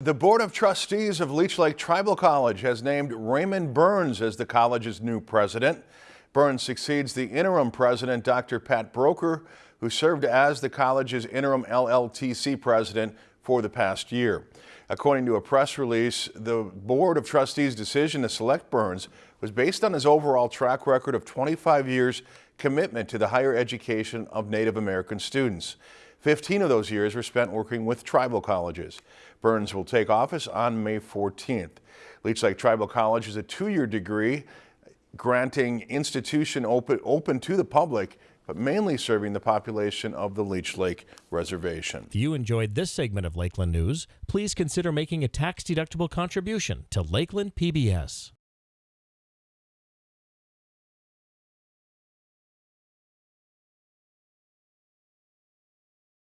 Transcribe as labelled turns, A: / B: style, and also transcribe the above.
A: The Board of Trustees of Leech Lake Tribal College has named Raymond Burns as the college's new president. Burns succeeds the interim president, Dr. Pat Broker, who served as the college's interim LLTC president for the past year. According to a press release, the Board of Trustees' decision to select Burns was based on his overall track record of 25 years commitment to the higher education of Native American students. 15 of those years were spent working with tribal colleges. Burns will take office on May 14th. Leech Lake Tribal College is a two-year degree granting institution open, open to the public but mainly serving the population of the Leech Lake Reservation.
B: If you enjoyed this segment of Lakeland News, please consider making a tax-deductible contribution to Lakeland PBS.